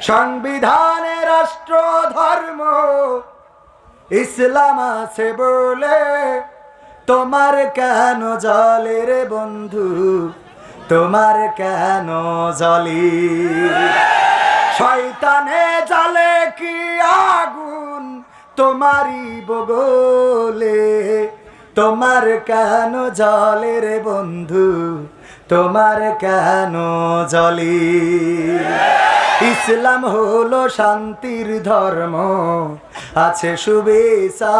সংবিধানে রাষ্ট্র, ধর্ম, ইসলাম আছে বলে। তোমার কেন জলে রে বন্ধু? তোমার কেন জলি? শয়তানে জালে কি আগুন তোমারই বগলে? তোমার কেন জলে রে বন্ধু? তোমার কেন জলি? ইসলাম হলো শান্তির ধর্ম, আছে সুবিচার।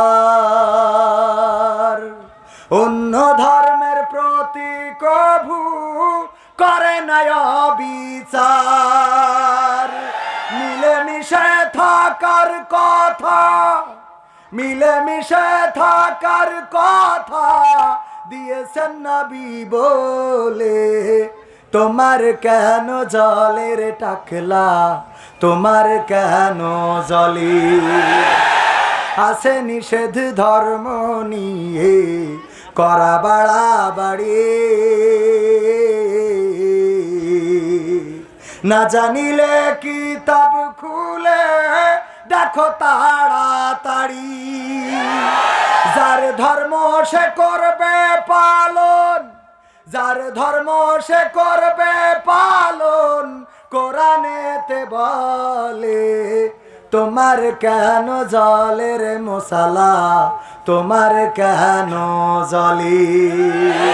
অন্য ধর্মের প্রতি কভু করে নাই বিচার মিলেমিশে থাকার কথা, মিলেমিশে থাকার কথা দিয়েছেন নবী বলে। তোমার কেন জলের টাকলা? তোমার কেন জলি? আছে নিষেধ ধর্ম নিয়ে, করা বাড়া বাড়ি। না জানিলে কিতাব খুলে, দেখো তাড়াতাড়ি। যার ধর্ম সে করবে পালন যার ধর্ম সে করবে পালন কোরআনেতে বলে তোমার কেন জলের মশালা? তোমার কেন জলি?